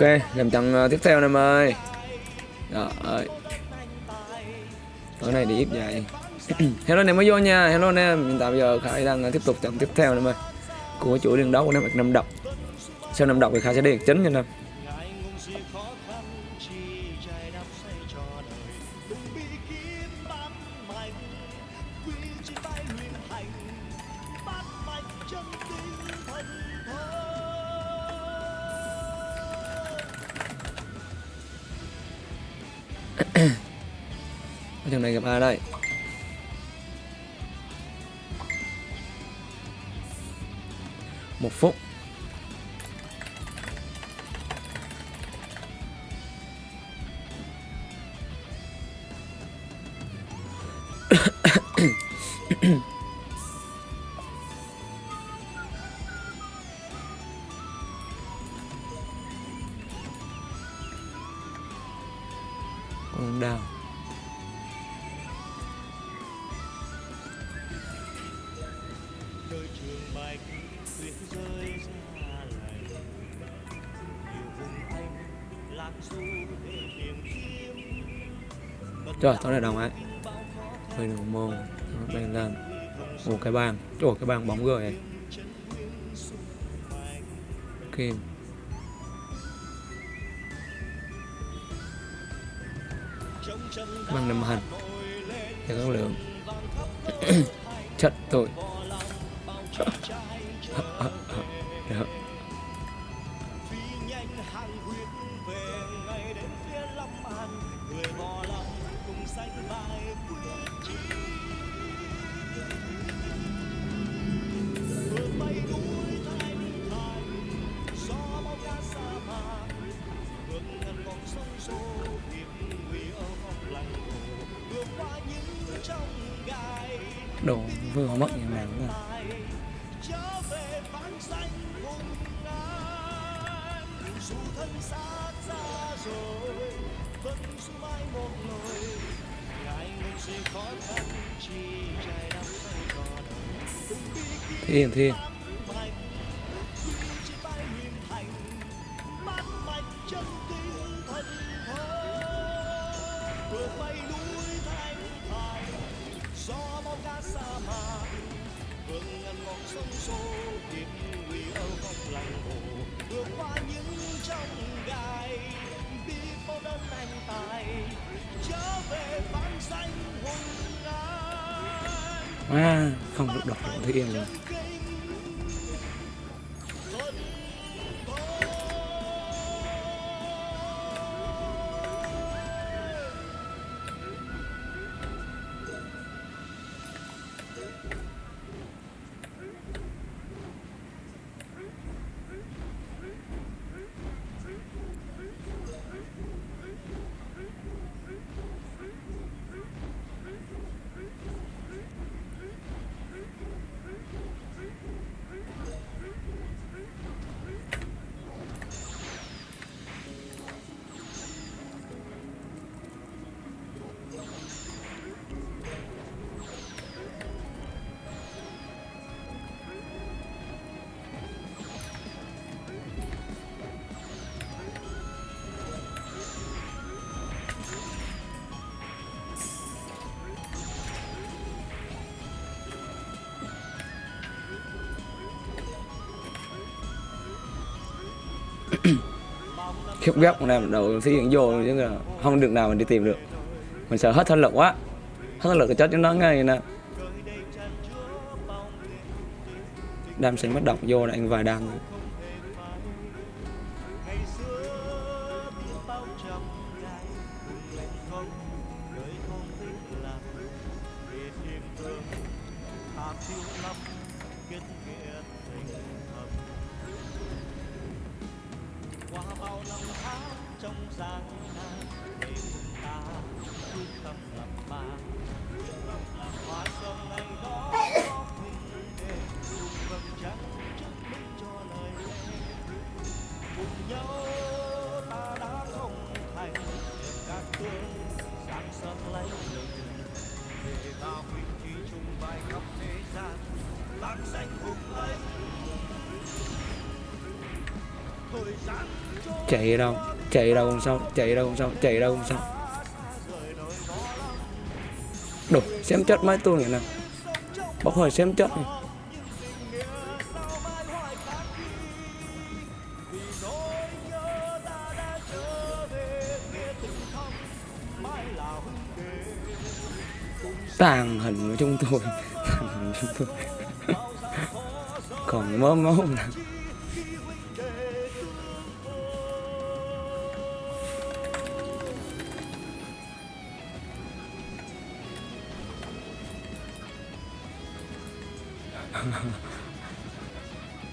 Ok, làm trận ờ, tiếp theo em ơi. Rồi. Ơi Tối nay đi ít vậy. Hello em mới vô nha, hello em Hiện tại bây giờ Khải đang ờ, tiếp tục trận tiếp theo em ơi. Của chuỗi liên đấu của năm năm độc. Sau năm độc thì Khải sẽ đi chính nha em Một phút rồi tối nay đồng ấy. Hơi được môn. Nó lên. Ồ cái bàn Ồ cái bàn bóng gời này Kim. Bằng nằm hành. Để các lượng. Chất tội. Đồ vừa cò đời từng bi Thiên thiên. Ngàn vòng sông xô hiệp nguy ở vòng làng hồ. Vượt qua những trong gai biết bao đơn anh tài trở về vãng danh hùng an à, Không được đọc được Thế yên. luôn khiếp ghép con em đầu xây hiện vô chứ là không được nào mình đi tìm được. Mình sợ hết thân lực quá. Hết thân lực thì chết cho nó ngay nè. Đam sinh bất động, vô là anh vài đam. Chạy đâu chạy đâu không xong chạy đâu không xong chạy đâu không xong đủ xem chất mấy tôi này nè. Bóc hơi xem chất này. tàn hình của chúng tôi, tàn hình của chúng tôi. Còn mớ máu nào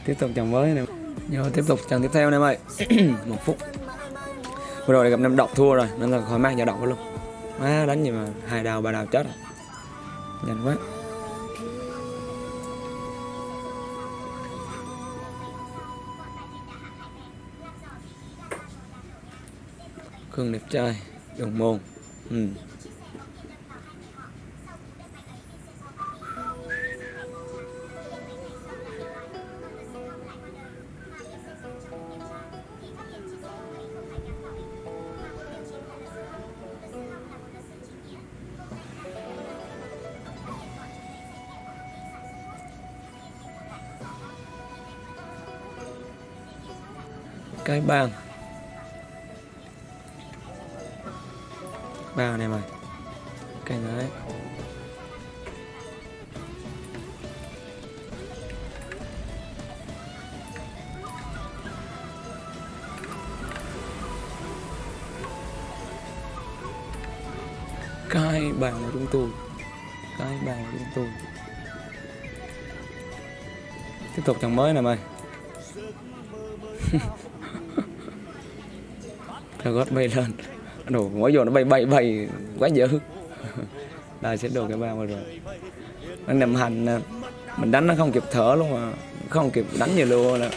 tiếp tục chồng mới này. Vô tiếp tục chồng tiếp theo này mày. Một phút. Vừa rồi gặp năm độc thua rồi, nên là khỏi mang giờ độc luôn. Má đánh gì mà hai đào ba đào chết rồi. Nhanh quá. Khương đẹp trai, đồng môn. Ừ. cái bang. Bang này mày cái đấy. Cái bàn của chúng tôi. Cái bàn của chúng tôi. Tiếp tục chồng mới này mày gót bay lên đổ mỗi giờ nó bay bay bay quá dữ Đây sẽ đổ cái bao rồi. Nó nằm hành Mình đánh nó không kịp thở luôn mà. Không kịp đánh gì luôn nè.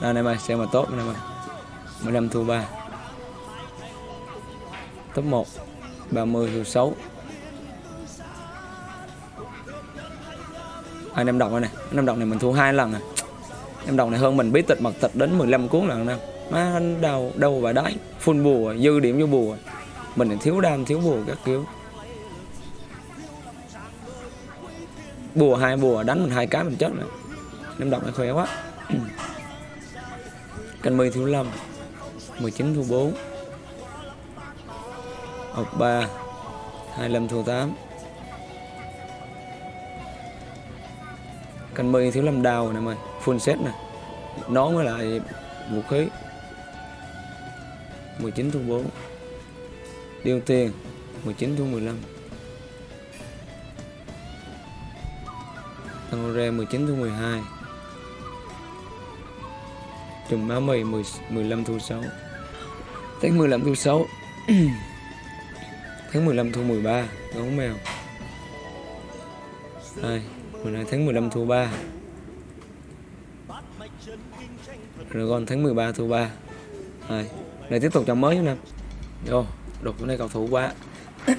Đây này mày, xem mà tốt này mày. 15 thu ba. Top 1 30 thu 6 Anh em đọc này Anh em đọc này mình thu hai lần à em đồng này hơn mình, bí tịch mật tịch đến 15 cuốn lần nè. Má anh đâu đâu và đấy full bùa, dư điểm vô bùa. Mình thiếu đam, thiếu bùa các kiểu. Bùa hai bùa, đánh mình hai cái mình chết rồi. Em đọc này khỏe quá. Canh mươi thiếu lâm 19 thu 4 học 3 25 thu 8 canh mươi thiếu lâm đào nè mày full set nè. Nón với lại vũ khí. 19 thu 4 điêu tiền 19 thu 15 Tăng re 19 thu 12 Trùm máu mì 10, 15 thu 6 Tháng 15 thu 6 Tháng 15 thu 13 Gấu mèo. 2 12 tháng 15 thu 3 Dragon tháng 13 thu 3 Rồi, đây tiếp tục chồng mới nữa nè. Vô, đục cái này cầu thủ quá.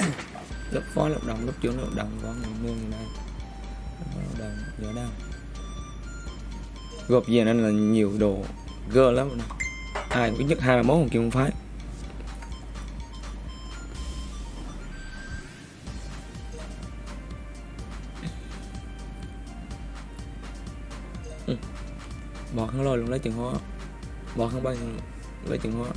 Lớp phó, lập đồng, lớp trưởng, lập đồng Có người mương này. Lớp đồng, gió đang Gộp về nên là nhiều đồ gơ lắm nè. Ai cũng nhất hai ba món còn kia không phái. Bọt lôi luôn lấy chừng hóa bọt không bay lấy chừng hóa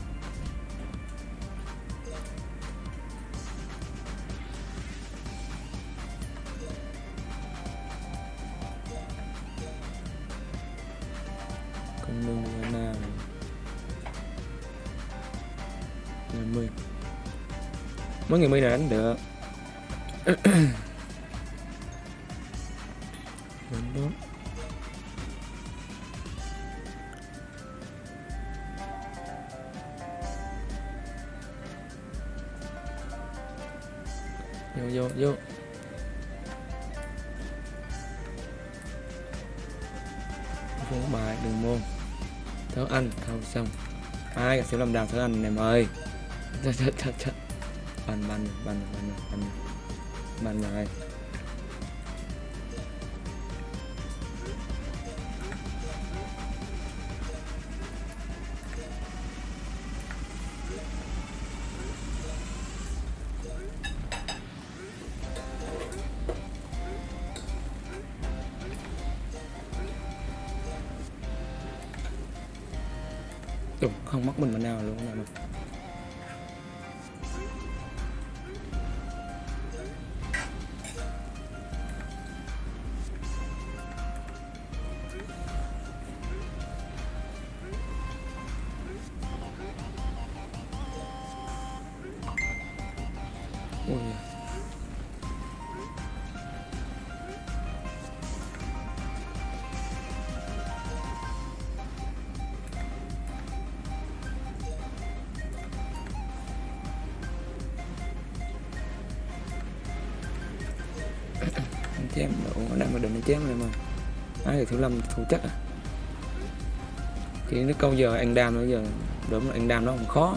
con đường là là mười mấy người mi này đánh được? thớ anh thâu xong. Ai sẽ làm đào thớ anh này mời. Chết chết chết chết bắn bắn bắn bắn bắn. Bắn rồi chém. Độ đang mà định chém này mà ai thì thứ lâm thủ chắc à. Chỉ nó câu giờ anh đam bây giờ, đúng là anh đam nó không khó.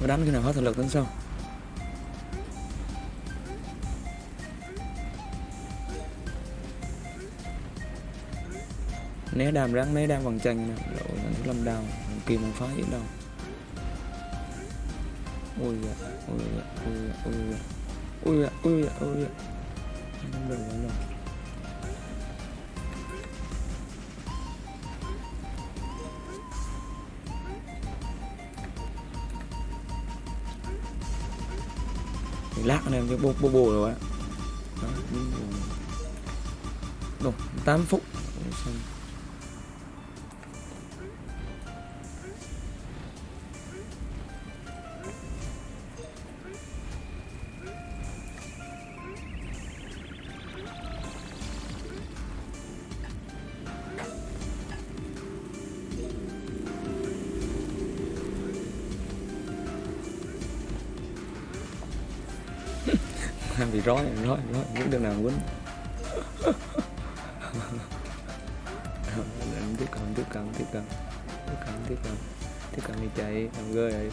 Mà đánh khi nào hết thực lực đến sau né đam rắn né đam bằng chân nè. Lộ thứ lâm đào kim không phá gì đâu ôi dạ ôi dạ ôi dạ ôi dạ ôi dạ ôi dạ ôi dạ đầu rồi. Lạ này cái bộ bộ bồ rồi ạ đó, 8 phút. Xong. Rối rối rối muốn. Đường nào quýnh Anh tiếp cận tiếp cận tiếp cận tiếp cận tiếp cận tiếp cận đi chạy làm gơi rồi.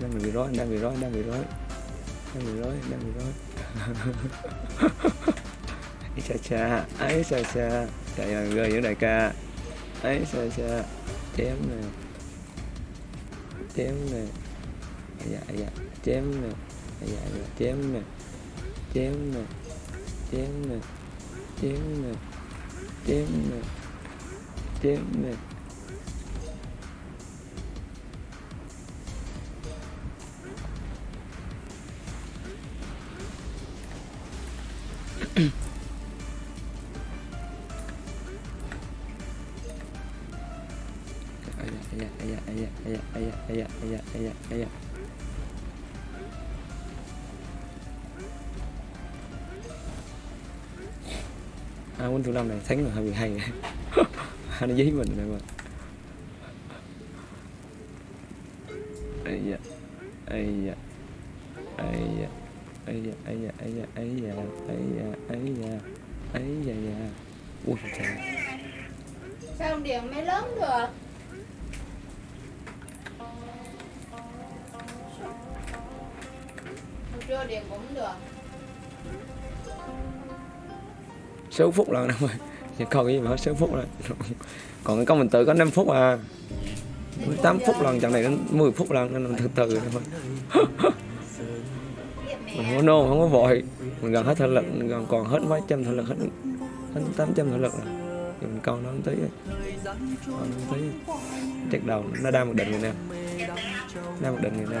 Đang bị rối, đang bị rối, đang bị rối. Đang bị rối, đang bị rối. Ấy cha cha, ấy cha cha. Chạy làm gơi những đại ca. Ấy cha cha, chém nè. Chém nè. Dạ dạ chém nè dạ dạ chém nè chém nè chém nè chém nè chém nè chém nè yeah, yeah, yeah, yeah, yeah, yeah, yeah, yeah, yeah. Bốn thứ năm này thắng là hơi bị hay nó giấy mình này mà ấy da ấy da ấy da ấy da ấy da ấy da ấy da ấy da ấy da ấy da da ui trời sao điện mới lớn được Hồi trưa điện cũng được sáu phút lần đâu rồi. Chỉ còn cái gì mà hết sáu phút rồi. Còn cái công mình tự có 5 phút à. 8 phút lần, trận này đến 10 phút lần, nên mình từ từ thôi. Mình không có nôn, không có vội. Mình gần hết thể lực, mình gần còn hết mấy trăm thể lực, hết hết tám trăm thể lực rồi. Thì mình còn nó một tí còn nó tí chắc đầu nó đa một định rồi nè. Đa một định rồi nè.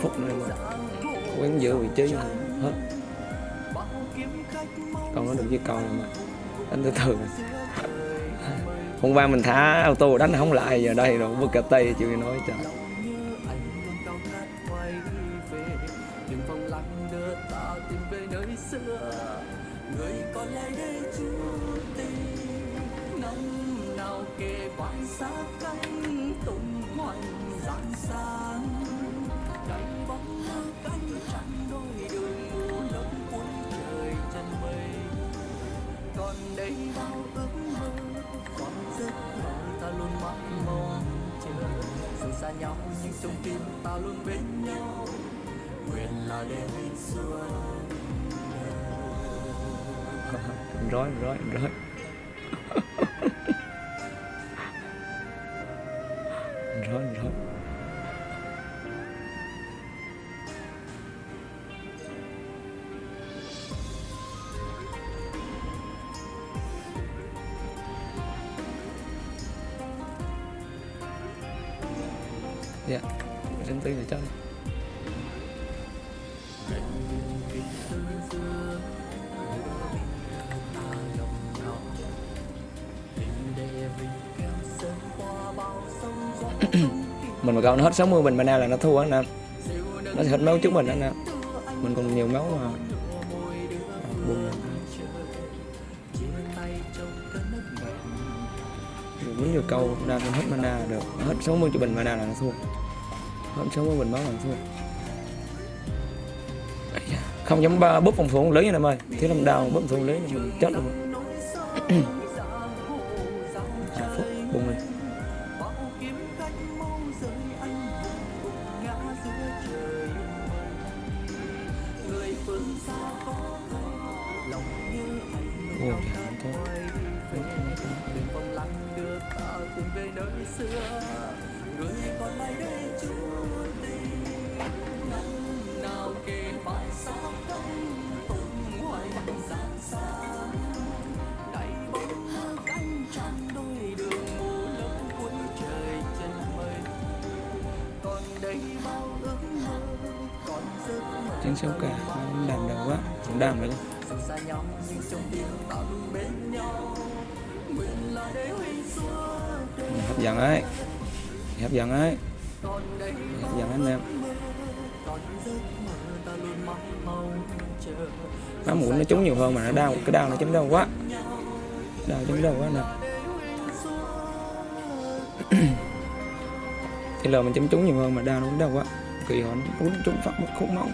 phút nữa mà. Quán giữ vị trí hết. Còn nó được với con mà. Đánh từ từ hôm qua mình thả auto đánh không lại, giờ đây rồi bước cả tay chịu nói trời. Xa nhau, nhưng trong tim ta luôn bên nhau. Nguyện là để xuân rối rối rối rối mình mà câu nó hết 60 bình mana là nó thua anh em nó sẽ hết máu trước mình anh em mình còn nhiều máu mà. Buồn muốn nhiều câu ra hết mana là được. Hết 60 cho bình mana là nó thua. Hết 60 bình máu là nó thua. Không dám ba bút phòng thủ lớn anh em ơi. Thế làm đào bút phòng thủ lớn mình chết luôn. Ủa người phương xa có thôi đừng vòng đưa ta về nơi xưa người còn lại đây chúa tình năm nào kề vai đầy bóng cánh đôi đường mù lấp cuối trời chân mây còn đây bao ước mơ còn sâu cả, chiến đàm đầu quá. Cũng đàm vậy hấp dẫn ấy. Hấp dẫn ấy. Hấp dẫn anh em nó mũi nó trúng nhiều hơn mà nó đau. Cái đau nó chấm đau quá. Đau chấm đau quá nè. Thì lờ mình chấm trúng nhiều hơn mà đau nó cũng đau quá kỳ họ muốn trúng phát một khúc máu.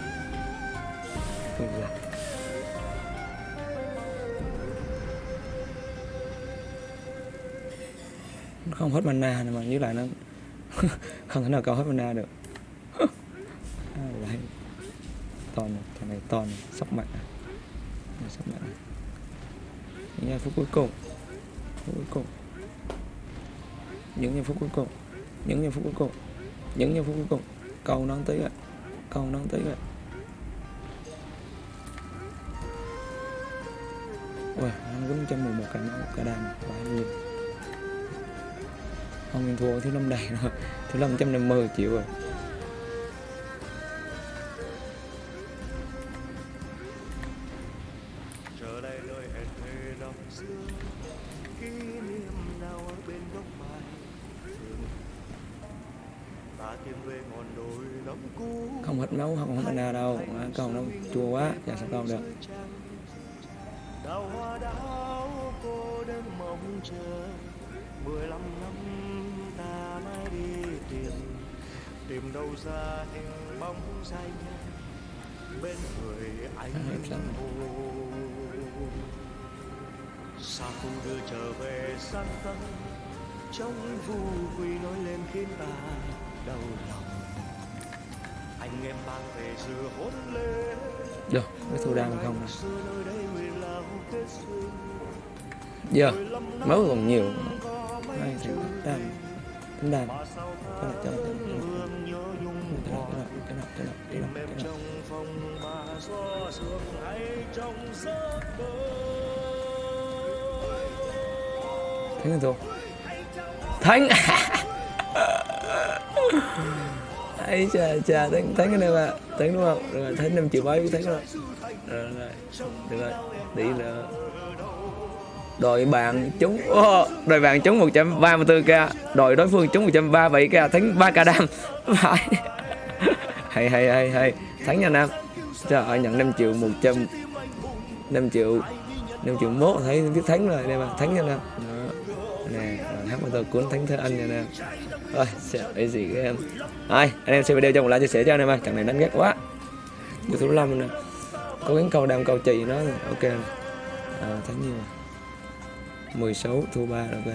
Không hết mana mà như lại nó. Không thể nào câu hết mana được. À, lại. To này thằng này to này. Sóc mặt này. Sóc này. Những phút cuối cùng. Phút cuối cùng. Những giây phút cuối cùng. Những giây phút cuối cùng. Những giây phút cuối cùng câu nó tí rồi. Câu nó tí rồi. Ui anh quýnh trăm mười một cả máu cả đam quá nhiều, không thua thiếu năm đầy rồi. Thiếu năm trăm năm mươi triệu rồi. Không hết máu không hết mana đâu. À, câu nó chua quá dạ sao con được? Đào hoa đào cô đơn mong chờ mười lăm năm ta mới đi tìm tìm đâu ra hình bóng dài bên người anh Hết rồi. hồ xa khu đưa trở về sang tâm trong vui quy nói lên khiến ta đau lòng được cái thu đam không duyên giờ máu còn nhiều. Đây thì đam tính đam ta này cho này cho này cho này cho này tìm này cho này. trong phòng mà ấy chà chà thắng thắng cái này mà thắng đúng không? Rồi thắng năm triệu mấy thắng rồi rồi rồi. Được rồi đi là đội bạn trúng oh, đội bạn trúng 134k đội đối phương trúng 137k thắng 3k đam phải. Hay hay hay hay. Thắng nha nam cho họ nhận 5 triệu 100 5 triệu 5 triệu mốt thấy biết thắng rồi đây mà thắng nha nam Đó. nè hát mà tôi cuốn thắng thơ anh nha nam rồi sẽ cái gì các em ai anh em xem video cho một like chia sẻ cho anh em ơi. Thằng này đánh ghét quá. Vô thứ năm nè. Có gắng câu đam câu chị nó ok. À, thắng nhiều 16 thua 3 rồi ok.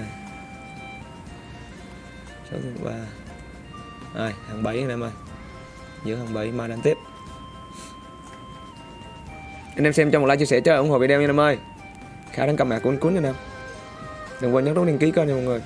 6 thua 3 rồi hàng 7 anh em ơi. Giữa hàng 7 mai đánh tiếp. Anh em xem cho một like chia sẻ cho ủng hộ video nha anh em ơi. Khá đang cầm mạc cuốn cuốn nha anh em. Đừng quên nhấn nút đăng ký kênh nha mọi người.